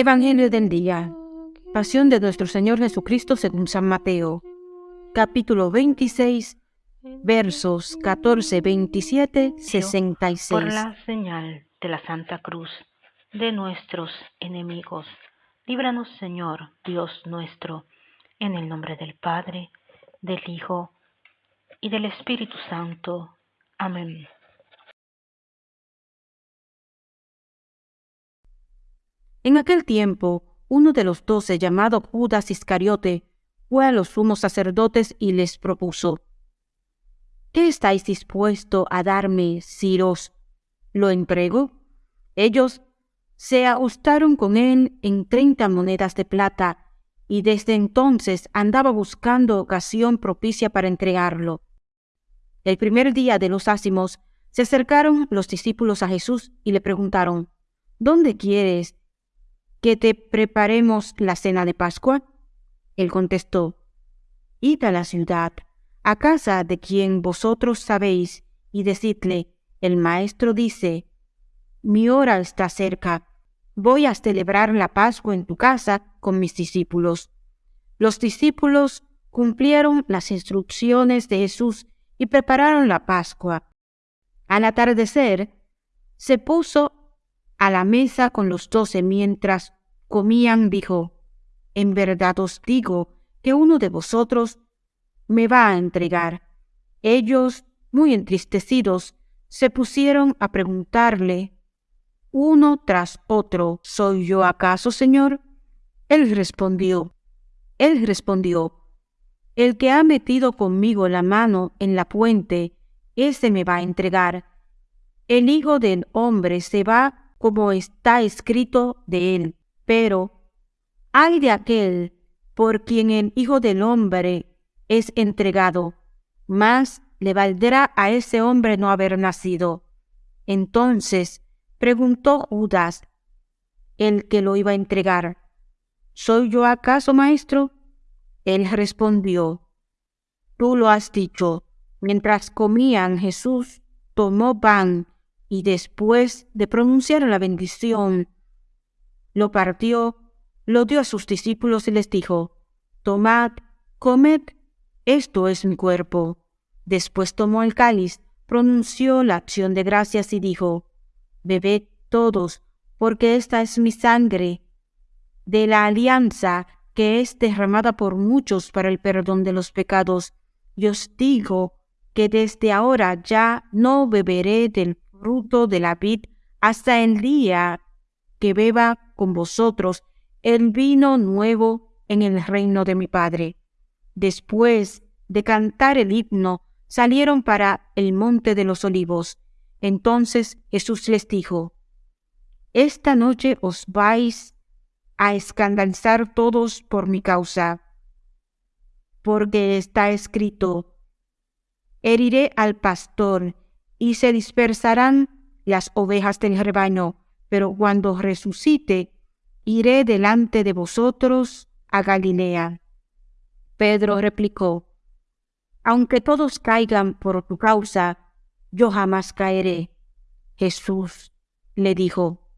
Evangelio del día. Pasión de nuestro Señor Jesucristo según San Mateo. Capítulo 26, versos 14, 27, 66. Por la señal de la Santa Cruz de nuestros enemigos, líbranos Señor, Dios nuestro, en el nombre del Padre, del Hijo y del Espíritu Santo. Amén. En aquel tiempo, uno de los doce, llamado Judas Iscariote, fue a los sumos sacerdotes y les propuso, ¿Qué estáis dispuesto a darme si lo entrego? Ellos se ajustaron con él en treinta monedas de plata, y desde entonces andaba buscando ocasión propicia para entregarlo. El primer día de los ácimos se acercaron los discípulos a Jesús y le preguntaron, ¿Dónde quieres que te preparemos la cena de Pascua? Él contestó, Id a la ciudad, a casa de quien vosotros sabéis, y decidle, el maestro dice, mi hora está cerca, voy a celebrar la Pascua en tu casa con mis discípulos. Los discípulos cumplieron las instrucciones de Jesús y prepararon la Pascua. Al atardecer, se puso a la mesa con los doce mientras comían, dijo, En verdad os digo que uno de vosotros me va a entregar. Ellos, muy entristecidos, se pusieron a preguntarle, uno tras otro, ¿Soy yo acaso, Señor? Él respondió, él respondió, El que ha metido conmigo la mano en la puente, ese me va a entregar. El Hijo del Hombre se va como está escrito de él. Pero, hay de aquel por quien el Hijo del Hombre es entregado, más le valdrá a ese hombre no haber nacido. Entonces preguntó Judas, el que lo iba a entregar, ¿Soy yo acaso, maestro? Él respondió, Tú lo has dicho. Mientras comían, Jesús tomó pan y después de pronunciar la bendición, lo partió, lo dio a sus discípulos y les dijo, Tomad, comed, esto es mi cuerpo. Después tomó el cáliz, pronunció la acción de gracias y dijo, Bebed todos, porque esta es mi sangre de la alianza que es derramada por muchos para el perdón de los pecados. Y os digo que desde ahora ya no beberé del fruto de la vid hasta el día que beba con vosotros el vino nuevo en el reino de mi Padre. Después de cantar el himno, salieron para el monte de los olivos. Entonces Jesús les dijo, Esta noche os vais a escandalizar todos por mi causa, porque está escrito, heriré al pastor y se dispersarán las ovejas del rebaño, pero cuando resucite, iré delante de vosotros a Galilea. Pedro replicó, Aunque todos caigan por tu causa, yo jamás caeré. Jesús le dijo,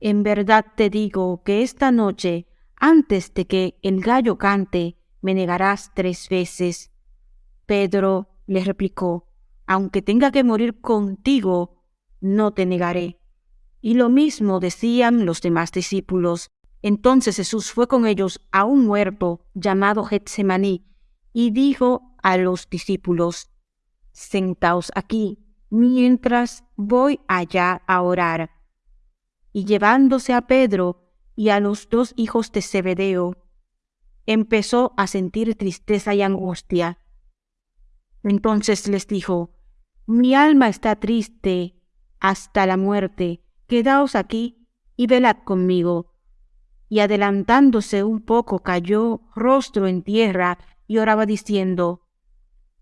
En verdad te digo que esta noche, antes de que el gallo cante, me negarás tres veces. Pedro le replicó, aunque tenga que morir contigo, no te negaré. Y lo mismo decían los demás discípulos. Entonces Jesús fue con ellos a un huerto llamado Getsemaní y dijo a los discípulos, Sentaos aquí mientras voy allá a orar. Y llevándose a Pedro y a los dos hijos de Zebedeo, empezó a sentir tristeza y angustia. Entonces les dijo, Mi alma está triste hasta la muerte, quedaos aquí y velad conmigo. Y adelantándose un poco cayó rostro en tierra y oraba diciendo,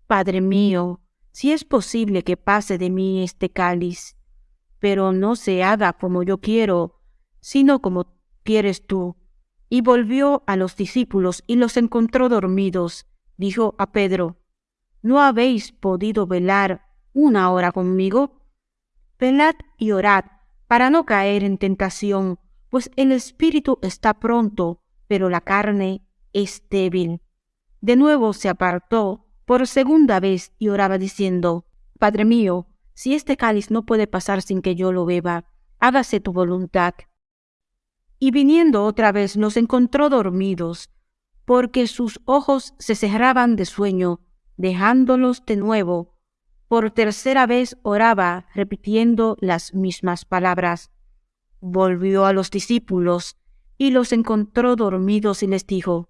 Padre mío, si es posible que pase de mí este cáliz, pero no se haga como yo quiero, sino como quieres tú. Y volvió a los discípulos y los encontró dormidos. Dijo a Pedro, ¿no habéis podido velar una hora conmigo? Velad y orad para no caer en tentación, pues el espíritu está pronto, pero la carne es débil. De nuevo se apartó por segunda vez y oraba diciendo, Padre mío, si este cáliz no puede pasar sin que yo lo beba, hágase tu voluntad. Y viniendo otra vez los encontró dormidos, porque sus ojos se cerraban de sueño, dejándolos de nuevo. Por tercera vez oraba, repitiendo las mismas palabras. Volvió a los discípulos y los encontró dormidos y les dijo,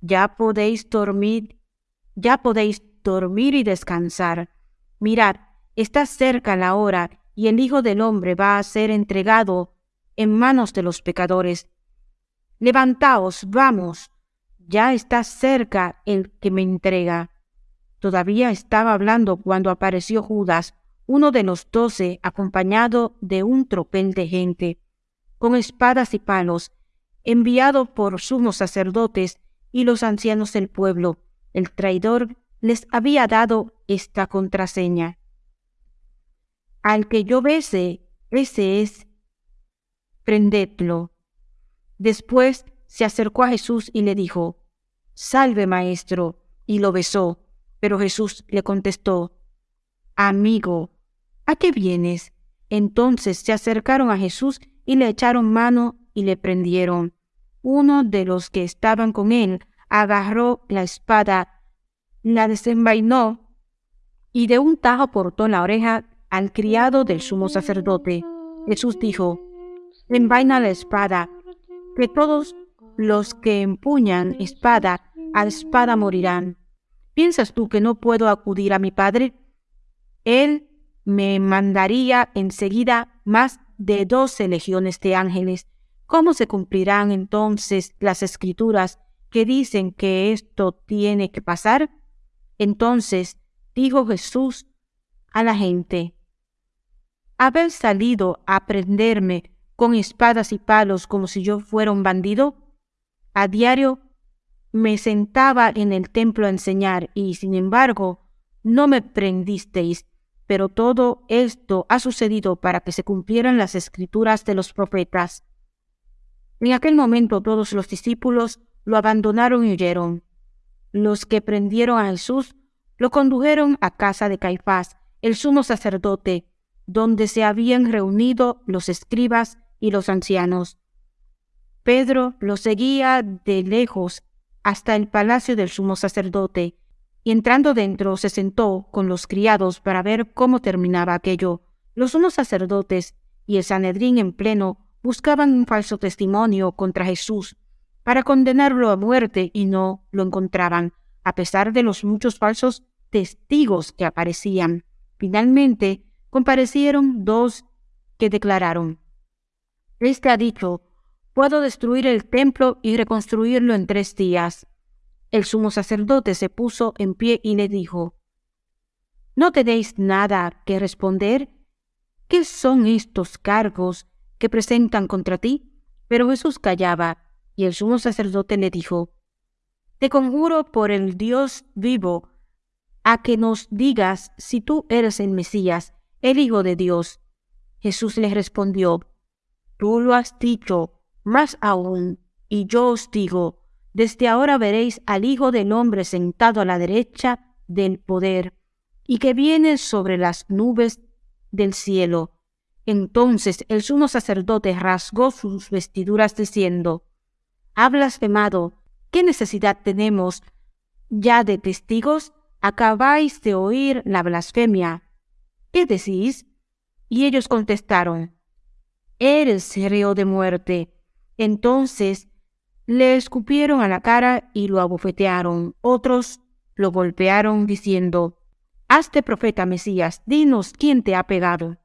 Ya podéis dormir, ya podéis dormir y descansar. Mirad, está cerca la hora y el Hijo del Hombre va a ser entregado en manos de los pecadores. Levantaos, vamos, ya está cerca el que me entrega. Todavía estaba hablando cuando apareció Judas, uno de los doce, acompañado de un tropel de gente, con espadas y palos, enviado por sumos sacerdotes y los ancianos del pueblo. El traidor les había dado esta contraseña. Al que yo bese, ese es, prendedlo. Después se acercó a Jesús y le dijo, Salve, maestro, y lo besó. Pero Jesús le contestó, Amigo, ¿a qué vienes? Entonces se acercaron a Jesús y le echaron mano y le prendieron. Uno de los que estaban con él agarró la espada, la desenvainó y de un tajo cortó la oreja al criado del sumo sacerdote. Jesús dijo, envaina la espada, que todos los que empuñan espada a espada morirán. ¿Piensas tú que no puedo acudir a mi Padre? Él me mandaría enseguida más de doce legiones de ángeles. ¿Cómo se cumplirán entonces las escrituras que dicen que esto tiene que pasar? Entonces dijo Jesús a la gente, ¿Habéis salido a prenderme con espadas y palos como si yo fuera un bandido? A diario me sentaba en el templo a enseñar y, sin embargo, no me prendisteis, pero todo esto ha sucedido para que se cumplieran las escrituras de los profetas. En aquel momento todos los discípulos lo abandonaron y huyeron. Los que prendieron a Jesús lo condujeron a casa de Caifás, el sumo sacerdote, donde se habían reunido los escribas y los ancianos. Pedro lo seguía de lejos hasta el palacio del sumo sacerdote, y entrando dentro se sentó con los criados para ver cómo terminaba aquello. Los sumos sacerdotes y el Sanedrín en pleno buscaban un falso testimonio contra Jesús para condenarlo a muerte y no lo encontraban, a pesar de los muchos falsos testigos que aparecían. Finalmente comparecieron dos que declararon, Este ha dicho, puedo destruir el templo y reconstruirlo en tres días. El sumo sacerdote se puso en pie y le dijo, ¿No tenéis nada que responder? ¿Qué son estos cargos que presentan contra ti? Pero Jesús callaba, y el sumo sacerdote le dijo, Te conjuro por el Dios vivo, a que nos digas si tú eres el Mesías, el Hijo de Dios. Jesús le respondió, Tú lo has dicho, más aún, y yo os digo, desde ahora veréis al Hijo del Hombre sentado a la derecha del poder, y que viene sobre las nubes del cielo. Entonces el sumo sacerdote rasgó sus vestiduras diciendo, Ha blasfemado, ¿qué necesidad tenemos ya de testigos? Acabáis de oír la blasfemia. ¿Qué decís? Y ellos contestaron, Eres reo de muerte. Entonces le escupieron a la cara y lo abofetearon. Otros lo golpearon diciendo, Hazte profeta Mesías, dinos quién te ha pegado.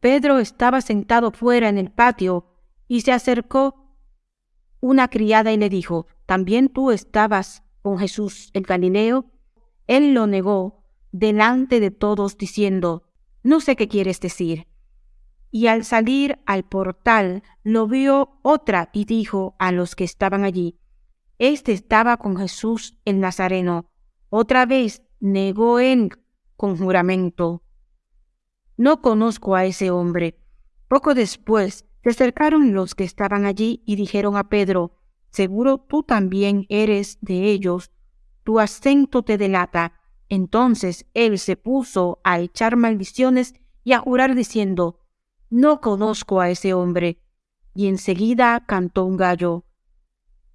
Pedro estaba sentado fuera en el patio y se acercó una criada y le dijo, ¿también tú estabas con Jesús el Galileo? Él lo negó delante de todos diciendo, no sé qué quieres decir y al salir al portal lo vio otra y dijo a los que estaban allí, Este estaba con Jesús el Nazareno. Otra vez negó él con juramento. No conozco a ese hombre. Poco después Se acercaron los que estaban allí y dijeron a Pedro, Seguro tú también eres de ellos, tu acento te delata. Entonces él se puso a echar maldiciones y a jurar diciendo, No conozco a ese hombre. Y enseguida cantó un gallo.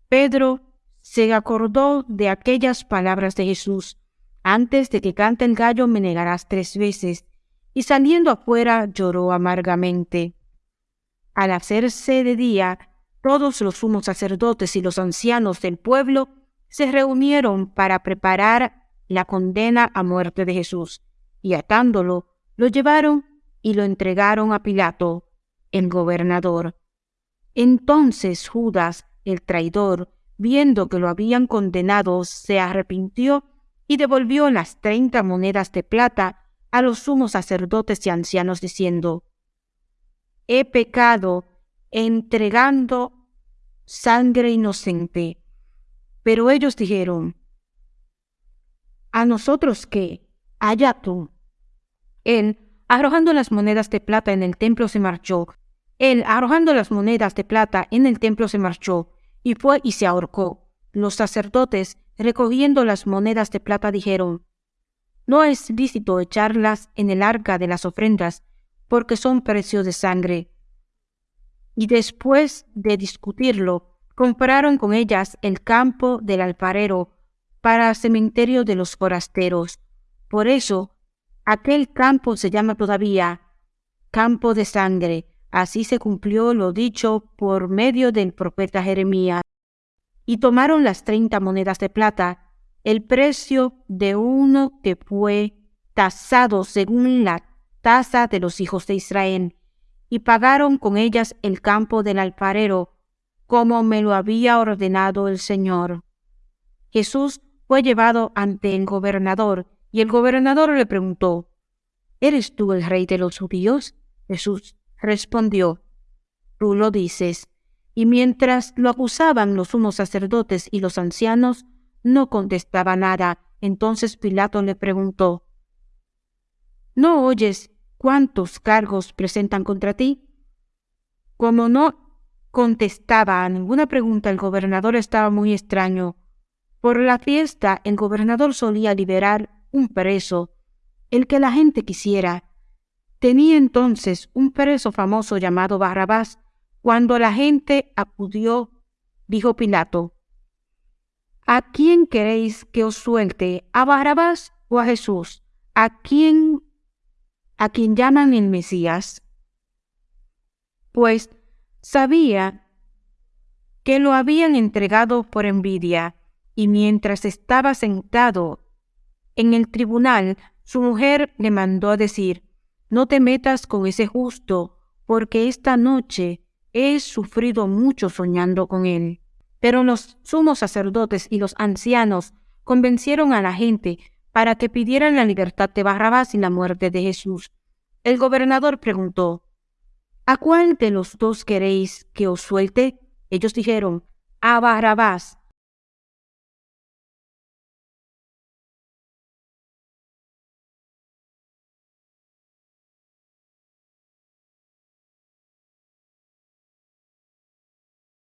Pedro se acordó de aquellas palabras de Jesús, antes de que cante el gallo me negarás tres veces, y saliendo afuera lloró amargamente. Al hacerse de día, todos los sumos sacerdotes y los ancianos del pueblo se reunieron para preparar la condena a muerte de Jesús, y atándolo, lo llevaron y lo entregaron a Pilato, el gobernador. Entonces Judas, el traidor, viendo que lo habían condenado, se arrepintió y devolvió las treinta monedas de plata a los sumos sacerdotes y ancianos, diciendo, He pecado entregando sangre inocente. Pero ellos dijeron, ¿a nosotros qué? Allá tú. Él, arrojando las monedas de plata en el templo, se marchó. Él, arrojando las monedas de plata en el templo, se marchó, y fue y se ahorcó. Los sacerdotes, recogiendo las monedas de plata, dijeron, No es lícito echarlas en el arca de las ofrendas, porque son precios de sangre. Y después de discutirlo, compraron con ellas el campo del alfarero para cementerio de los forasteros. Por eso, aquel campo se llama todavía campo de sangre. Así se cumplió lo dicho por medio del profeta Jeremías. Y tomaron las treinta monedas de plata, el precio de uno que fue tasado según la tasa de los hijos de Israel, y pagaron con ellas el campo del alfarero, como me lo había ordenado el Señor. Jesús fue llevado ante el gobernador, y el gobernador le preguntó, ¿Eres tú el rey de los judíos? Jesús respondió, Tú lo dices. Y mientras lo acusaban los unos sacerdotes y los ancianos, no contestaba nada. Entonces Pilato le preguntó, ¿No oyes cuántos cargos presentan contra ti? Como no contestaba a ninguna pregunta, el gobernador estaba muy extraño. Por la fiesta, el gobernador solía liberar un preso, el que la gente quisiera. Tenía entonces un preso famoso llamado Barrabás. Cuando la gente acudió, dijo Pilato, ¿A quién queréis que os suelte? ¿A Barrabás o a Jesús? ¿A quién a quien llaman el Mesías? Pues Sabía que lo habían entregado por envidia, y mientras estaba sentado en el tribunal, su mujer le mandó a decir, No te metas con ese justo, porque esta noche he sufrido mucho soñando con él. Pero los sumos sacerdotes y los ancianos convencieron a la gente para que pidieran la libertad de Barrabás y la muerte de Jesús. El gobernador preguntó, ¿A cuál de los dos queréis que os suelte? Ellos dijeron, a Barrabás.